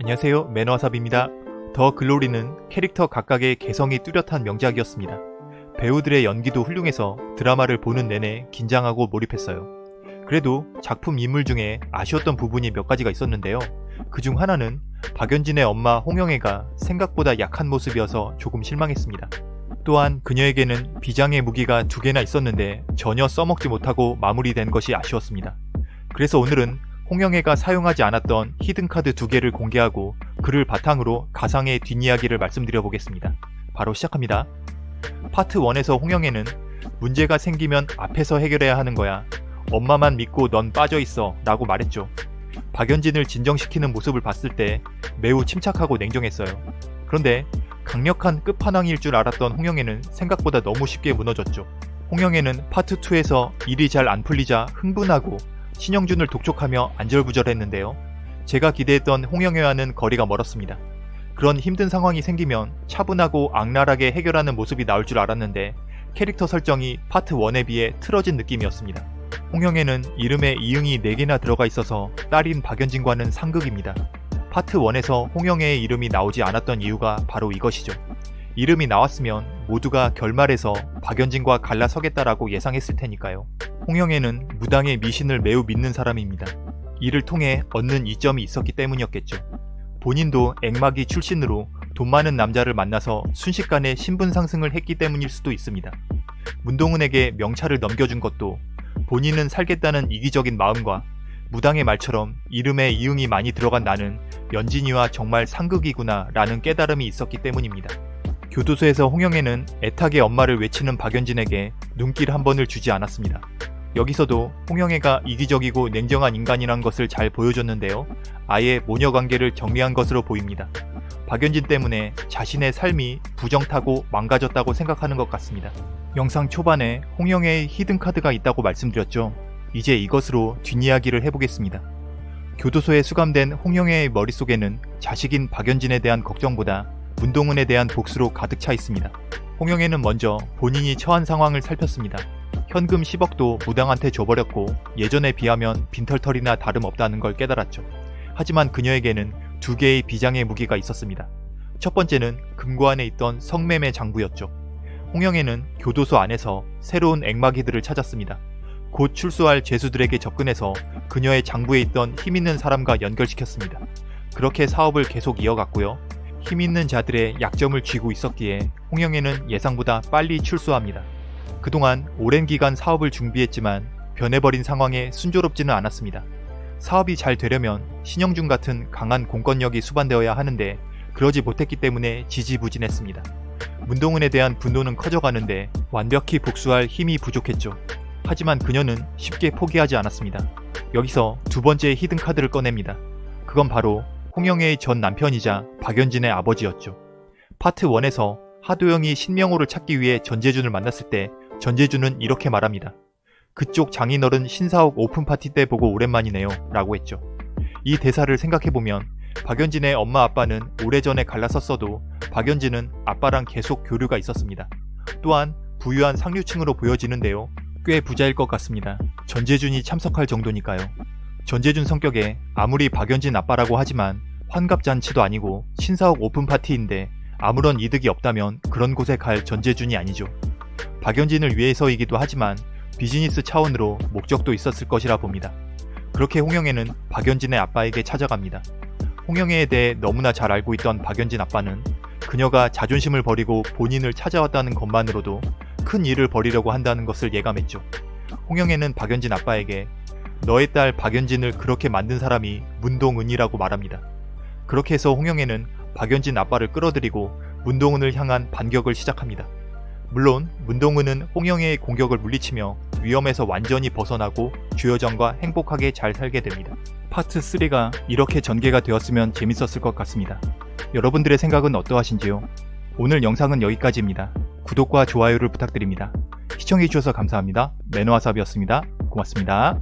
안녕하세요 매너와삽입니다. 더 글로리는 캐릭터 각각의 개성이 뚜렷한 명작이었습니다. 배우들의 연기도 훌륭해서 드라마를 보는 내내 긴장하고 몰입했어요. 그래도 작품 인물 중에 아쉬웠던 부분이 몇 가지가 있었는데요. 그 중 하나는 박연진의 엄마 홍영애가 생각보다 약한 모습이어서 조금 실망했습니다. 또한 그녀에게는 비장의 무기가 두 개나 있었는데 전혀 써먹지 못하고 마무리된 것이 아쉬웠습니다. 그래서 오늘은 홍영애가 사용하지 않았던 히든카드 두 개를 공개하고 그를 바탕으로 가상의 뒷이야기를 말씀드려 보겠습니다. 바로 시작합니다. 파트 1에서 홍영애는 문제가 생기면 앞에서 해결해야 하는 거야. 엄마만 믿고 넌 빠져있어 라고 말했죠. 박연진을 진정시키는 모습을 봤을 때 매우 침착하고 냉정했어요. 그런데 강력한 끝판왕일 줄 알았던 홍영애는 생각보다 너무 쉽게 무너졌죠. 홍영애는 파트 2에서 일이 잘 안 풀리자 흥분하고 신영준을 독촉하며 안절부절했는데요. 제가 기대했던 홍영애와는 거리가 멀었습니다. 그런 힘든 상황이 생기면 차분하고 악랄하게 해결하는 모습이 나올 줄 알았는데 캐릭터 설정이 파트 1에 비해 틀어진 느낌이었습니다. 홍영애는 이름에 이응이 4개나 들어가 있어서 딸인 박연진과는 상극입니다. 파트 1에서 홍영애의 이름이 나오지 않았던 이유가 바로 이것이죠. 이름이 나왔으면 모두가 결말에서 박연진과 갈라서겠다라고 예상했을 테니까요. 홍영애는 무당의 미신을 매우 믿는 사람입니다. 이를 통해 얻는 이점이 있었기 때문이었겠죠. 본인도 앵마기 출신으로 돈 많은 남자를 만나서 순식간에 신분 상승을 했기 때문일 수도 있습니다. 문동은에게 명찰을 넘겨준 것도 본인은 살겠다는 이기적인 마음과 무당의 말처럼 이름에 이응이 많이 들어간 나는 연진이와 정말 상극이구나 라는 깨달음이 있었기 때문입니다. 교도소에서 홍영애는 애타게 엄마를 외치는 박연진에게 눈길 한 번을 주지 않았습니다. 여기서도 홍영애가 이기적이고 냉정한 인간이란 것을 잘 보여줬는데요. 아예 모녀 관계를 정리한 것으로 보입니다. 박연진 때문에 자신의 삶이 부정타고 망가졌다고 생각하는 것 같습니다. 영상 초반에 홍영애의 히든카드가 있다고 말씀드렸죠. 이제 이것으로 뒷이야기를 해보겠습니다. 교도소에 수감된 홍영애의 머릿속에는 자식인 박연진에 대한 걱정보다 문동은에 대한 복수로 가득 차 있습니다. 홍영애는 먼저 본인이 처한 상황을 살폈습니다. 현금 10억도 무당한테 줘버렸고 예전에 비하면 빈털털이나 다름없다는 걸 깨달았죠. 하지만 그녀에게는 두 개의 비장의 무기가 있었습니다. 첫 번째는 금고 안에 있던 성매매 장부였죠. 홍영애는 교도소 안에서 새로운 앵마기들을 찾았습니다. 곧 출소할 죄수들에게 접근해서 그녀의 장부에 있던 힘있는 사람과 연결시켰습니다. 그렇게 사업을 계속 이어갔고요. 힘있는 자들의 약점을 쥐고 있었기에 홍영애는 예상보다 빨리 출소합니다. 그동안 오랜 기간 사업을 준비했지만 변해버린 상황에 순조롭지는 않았습니다. 사업이 잘 되려면 신영준 같은 강한 공권력이 수반되어야 하는데 그러지 못했기 때문에 지지부진했습니다. 문동은에 대한 분노는 커져가는데 완벽히 복수할 힘이 부족했죠. 하지만 그녀는 쉽게 포기하지 않았습니다. 여기서 두 번째 히든카드를 꺼냅니다. 그건 바로 홍영애의 전 남편이자 박연진의 아버지였죠. 파트 1에서 하도영이 신명호를 찾기 위해 전재준을 만났을 때 전재준은 이렇게 말합니다. 그쪽 장인어른 신사옥 오픈파티 때 보고 오랜만이네요 라고 했죠. 이 대사를 생각해보면 박연진의 엄마 아빠는 오래전에 갈라섰어도 박연진은 아빠랑 계속 교류가 있었습니다. 또한 부유한 상류층으로 보여지는데요. 꽤 부자일 것 같습니다. 전재준이 참석할 정도니까요. 전재준 성격에 아무리 박연진 아빠라고 하지만 환갑잔치도 아니고 신사옥 오픈파티인데 아무런 이득이 없다면 그런 곳에 갈 전재준이 아니죠. 박연진을 위해서이기도 하지만 비즈니스 차원으로 목적도 있었을 것이라 봅니다. 그렇게 홍영애는 박연진의 아빠에게 찾아갑니다. 홍영애에 대해 너무나 잘 알고 있던 박연진 아빠는 그녀가 자존심을 버리고 본인을 찾아왔다는 것만으로도 큰 일을 벌이려고 한다는 것을 예감했죠. 홍영애는 박연진 아빠에게 너의 딸 박연진을 그렇게 만든 사람이 문동은이라고 말합니다. 그렇게 해서 홍영애는 박연진 아빠를 끌어들이고 문동은을 향한 반격을 시작합니다. 물론 문동은은 홍영애의 공격을 물리치며 위험에서 완전히 벗어나고 주여정과 행복하게 잘 살게 됩니다. 파트 3가 이렇게 전개가 되었으면 재밌었을 것 같습니다. 여러분들의 생각은 어떠하신지요? 오늘 영상은 여기까지입니다. 구독과 좋아요를 부탁드립니다. 시청해주셔서 감사합니다. 매너와삽이었습니다. 고맙습니다.